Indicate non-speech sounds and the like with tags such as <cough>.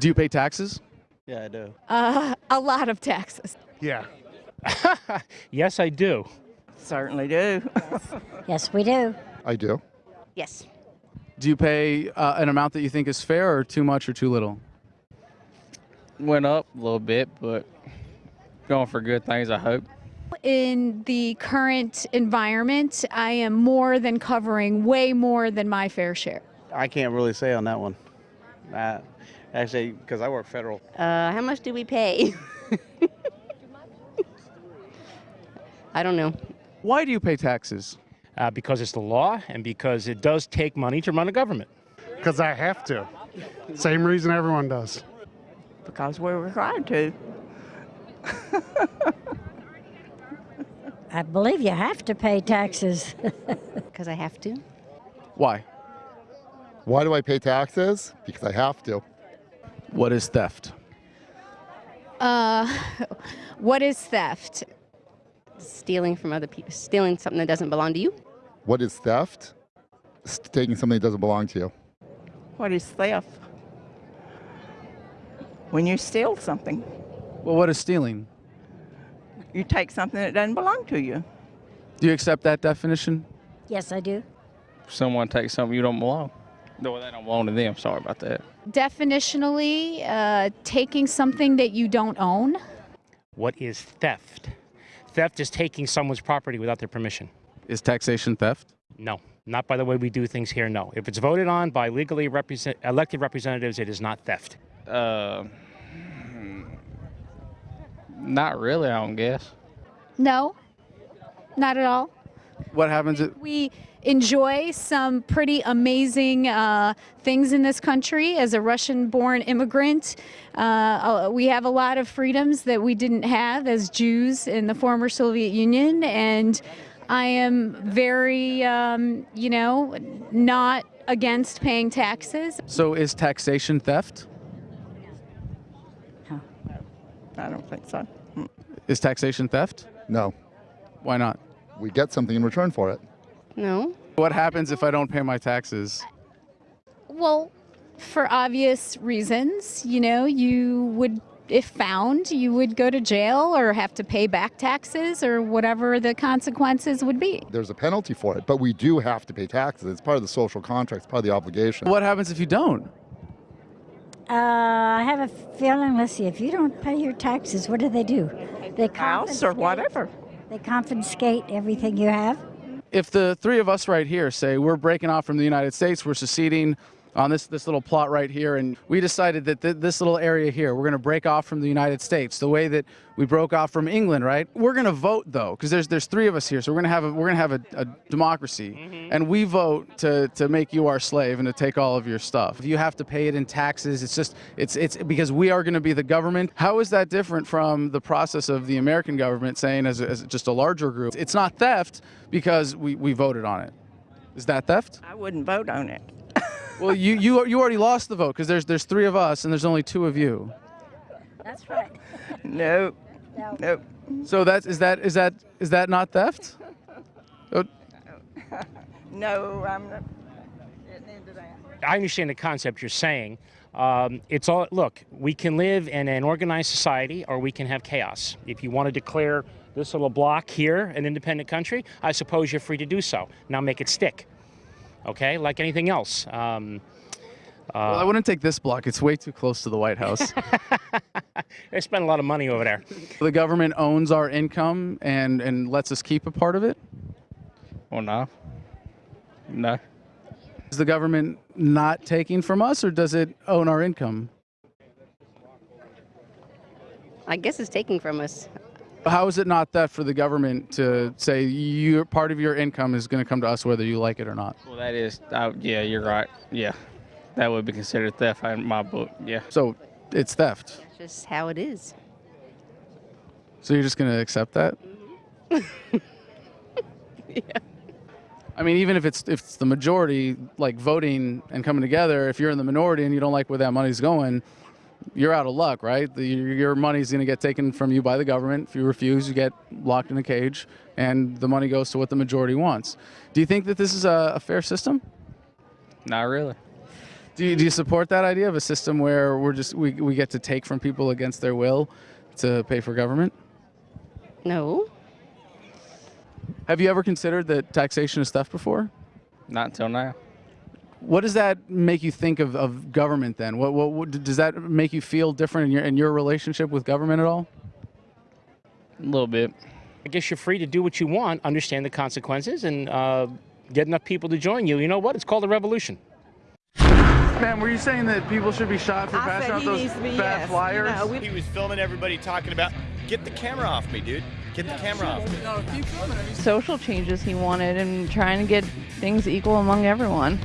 Do you pay taxes? Yeah, I do. Uh, a lot of taxes. Yeah. <laughs> Yes, I do. Certainly do. Yes, we do. I do. Yes. Do you pay uh, an amount that you think is fair, or too much or too little? Went up a little bit, but going for good things, I hope. In the current environment, I am more than covering way more than my fair share. I can't really say on that one. Uh, actually, because I work federal. Uh, how much do we pay? <laughs> I don't know. Why do you pay taxes? Uh, because it's the law and because it does take money to run a government. Because I have to. Same reason everyone does. because we're required to. <laughs> I believe you have to pay taxes. <laughs> Because I have to. Why? Why do I pay taxes? Because I have to. What is theft? Uh, <laughs> what is theft? Stealing from other people, stealing something that doesn't belong to you. What is theft? It's taking something that doesn't belong to you. What is theft? When you steal something, Well, what is stealing? you take something that doesn't belong to you. Do you accept that definition? yes, I do. Someone takes something you don't belong. No, they don't belong to them. Sorry about that. Definitionally, uh, taking something that you don't own. What is theft? Theft is taking someone's property without their permission. Is taxation theft? No, not by the way we do things here. No. If it's voted on by legally represent, elected representatives, it is not theft. Uh, not really, I don't guess. No, not at all. What happens? If, We enjoy some pretty amazing uh, things in this country. As a Russian born immigrant, uh, uh, we have a lot of freedoms that we didn't have as Jews in the former Soviet Union. And I am very, um, you know, not against paying taxes. so is taxation theft? I don't think so. Is taxation theft? No. Why not? We get something in return for it. No. What happens if I don't pay my taxes? Well, for obvious reasons, you know, you would, if found, you would go to jail or have to pay back taxes or whatever the consequences would be. There's a penalty for it, but we do have to pay taxes. It's part of the social contract, it's part of the obligation. What happens if you don't? Uh, I have a feeling, let's see, if you don't pay your taxes, what do they do? They House or whatever. They confiscate everything you have. If the three of us right here say we're breaking off from the United States, we're seceding on this, this little plot right here, and we decided that th- this little area here, we're going to break off from the United States, the way that we broke off from England, right? We're going to vote though, because there's there's three of us here, so we're going to have a, we're going to have a, a democracy, mm-hmm. and we vote to to make you our slave and to take all of your stuff. If you have to pay it in taxes, it's just it's it's because we are going to be the government. How is that different from the process of the American government saying as, a, as just a larger group, it's not theft because we we voted on it. Is that theft? I wouldn't vote on it. Well, you you you already lost the vote because there's there's three of us and there's only two of you. That's right. <laughs> No. No. Nope. So that's is that is that is that not theft? Oh, <laughs> No, I'm not getting into that. I understand the concept you're saying. Um, it's all look. We can live in an organized society, or we can have chaos. If you want to declare this little block here an independent country, I suppose you're free to do so. Now make it stick. Okay, like anything else. Um, well, I wouldn't take this block. It's way too close to the White House. <laughs> they spend a lot of money over there. the government owns our income and and lets us keep a part of it. Well, no. No. Is the government not taking from us, or does it own our income? I guess it's taking from us. How is it not that for the government to say your part of your income is going to come to us whether you like it or not? Well, that is, uh, yeah, you're right. Yeah. That would be considered theft in my book. Yeah. So it's theft. That's just how it is. So you're just going to accept that? <laughs> Yeah. I mean, even if it's if it's the majority, like voting and coming together, if you're in the minority and you don't like where that money's going, you're out of luck, right? The, your your money's going to get taken from you by the government. If you refuse, you get locked in a cage, and the money goes to what the majority wants. Do you think that this is a, a fair system? Not really. Do Do you, do you support that idea of a system where we're just we, we get to take from people against their will to pay for government? No. Have you ever considered that taxation is theft before? Not until now. What does that make you think of, of government then? What, what, what does that make you feel different in your in your relationship with government at all? A little bit. I guess you're free to do what you want, understand the consequences, and uh, get enough people to join you. You know what? It's called a revolution. Ma'am, were you saying that people should be shot for I passing out those needs be, bad yes. flyers? You know, we- He was filming everybody talking about, get the camera off me, dude. Get the camera off me. social changes he wanted and trying to get things equal among everyone.